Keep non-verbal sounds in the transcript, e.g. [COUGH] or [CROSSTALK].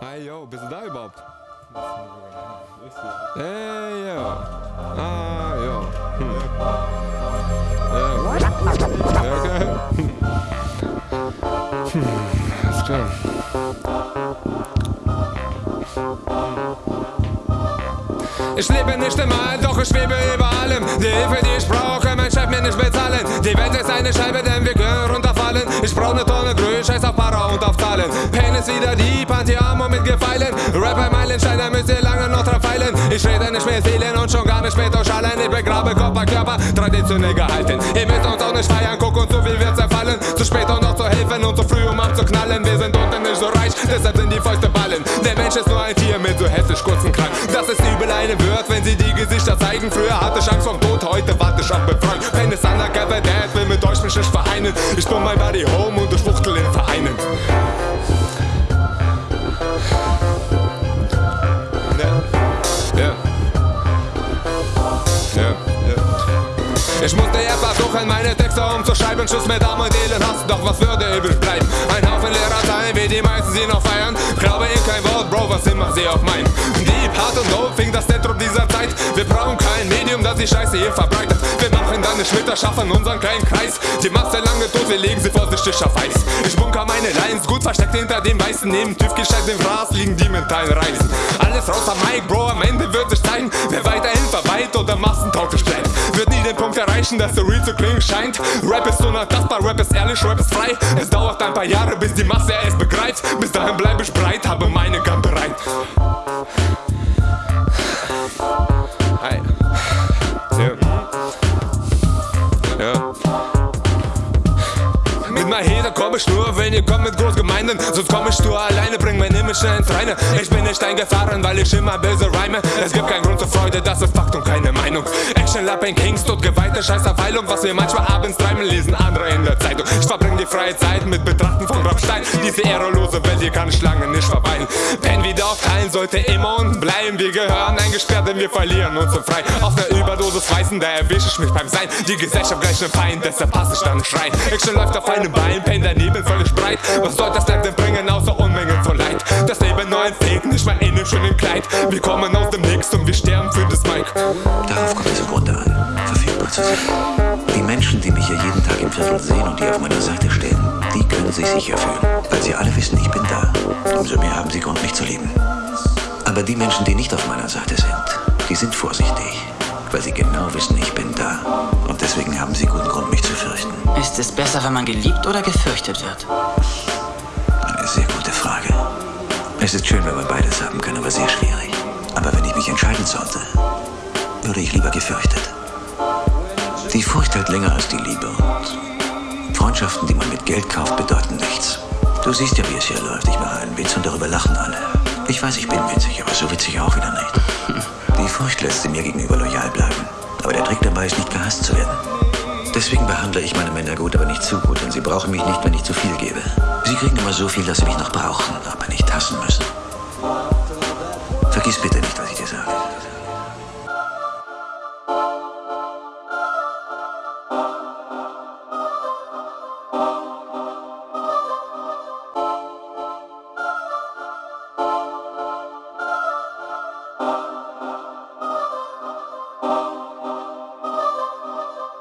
Hey, yo, bist du da überhaupt? Hey, yo. Ah, yo. Hm. Ja. Ja, okay. Hm. Alles klar. Ich lebe nicht im All, doch ich schwebe über allem. Die Hilfe, die ich brauche, mein Chef mir nicht bezahlen. Die Welt ist eine Scheibe, denn wir können runterfallen. Ich brauch ne Tonne Grün, scheiß auf Zahlen. Pain ist wieder die Pantiamo mit Gefeilen. Rapper Meilenstein, da müsst ihr lange noch dran feilen. Ich rede nicht mehr Seelen und schon gar nicht mehr durchschallen. Ich begrabe Körper, Körper, traditionell gehalten. Ihr müsst uns auch nicht feiern, guck und so viel wird zerfallen. Zu spät um noch zu helfen und zu früh um abzuknallen. Wir sind unten nicht so reich, deshalb sind die Fäuste ballen. Der Mensch ist nur ein Tier mit so hessisch kurzen Krank. Das ist übel eine wird, wenn sie die Gesichter zeigen. Früher hatte ich Angst vom Tod, heute warte ich auf Befragen. Pain ist undercover, Dad will mit euch mich nicht vereinen. Ich bin mein Buddy Home und ich fuchtel in Vereinen. Ich musste erst versuchen, meine Texte umzuschreiben. Schuss mit Arm und Elend doch was würde übrig bleiben? Ein Haufen leerer Zeilen, wie die meisten sie noch feiern. Glaube in kein Wort, Bro, was immer sie auch meinen. Deep, hart und dope fing das Zentrum dieser Zeit. Wir brauchen die Scheiße hier verbreitet. Wir machen dann eine Schmitter, schaffen unseren kleinen Kreis. Die Masse lange tot, wir legen sie vorsichtig auf Eis. Ich bunker meine Lines, gut versteckt hinter dem Weißen. Neben TÜV-Gescheit im Gras liegen die mentalen Reisen. Alles raus am Mike, Bro, am Ende wird sich zeigen, wer weiterhin verweilt oder massentauglich bleibt. Wird nie den Punkt erreichen, dass der Real zu klingen scheint. Rap ist unantastbar, Rap ist ehrlich, Rap ist frei. Es dauert ein paar Jahre, bis die Masse es begreift. Bis dahin bleib ich breit, habe meine Mit meinem Heder komm ich nur, wenn ihr kommt mit Großgemeinden. Sonst komm ich nur alleine, bring mein Image ins Reine Ich bin nicht eingefahren, weil ich immer böse reime Es gibt keinen Grund zur Freude, das ist Fakt und keine Meinung. Action, Lapping, Kings, tot geweihte Scheißerweilung Was wir manchmal abends treiben, lesen andere in der Zeitung. Ich verbring die freie Zeit mit Betrachten von Grabstein Diese ehrelose Welt, hier kann ich lange nicht verweilen. Pen wieder aufteilen sollte immer unten bleiben. Wir gehören eingesperrt, denn wir verlieren uns so frei. Auf der Überdosis Weißen, da erwische ich mich beim Sein. Die Gesellschaft gleich ne Feind, deshalb passe ich dann nicht rein Action läuft auf einem Bein, Pain daneben völlig breit Was soll das denn bringen, außer Unmengen von Leid Das Leben nur ein Fake, nicht mal in dem schönen Kleid Wir kommen aus dem Nix und wir sterben für das Mike Darauf kommt es im Grunde an, verfügbar zu sein. Die Menschen, die mich hier jeden Tag im Viertel sehen und die auf meiner Seite stehen, die können sich sicher fühlen, weil sie alle wissen, ich bin da. Umso mehr haben sie Grund, mich zu lieben. Aber die Menschen, die nicht auf meiner Seite sind, die sind vorsichtig, weil sie genau wissen, ich bin da. Und deswegen haben sie guten Grund, mich zu fürchten. Ist es besser, wenn man geliebt oder gefürchtet wird? Eine sehr gute Frage. Es ist schön, wenn man beides haben kann, aber sehr schwierig. Aber wenn ich mich entscheiden sollte, würde ich lieber gefürchtet. Die Furcht hält länger als die Liebe und Freundschaften, die man mit Geld kauft, bedeuten nichts. Du siehst ja, wie es hier läuft. Ich mache einen Witz und darüber lachen alle. Ich weiß, ich bin witzig, aber so witzig auch wieder nicht. [LAUGHS] Die Furcht lässt sie mir gegenüber loyal bleiben. Aber der Trick dabei ist, nicht gehasst zu werden. Deswegen behandle ich meine Männer gut, aber nicht zu gut, denn sie brauchen mich nicht, wenn ich zu viel gebe. Sie kriegen immer so viel, dass sie mich noch brauchen, aber nicht hassen müssen. Vergiss bitte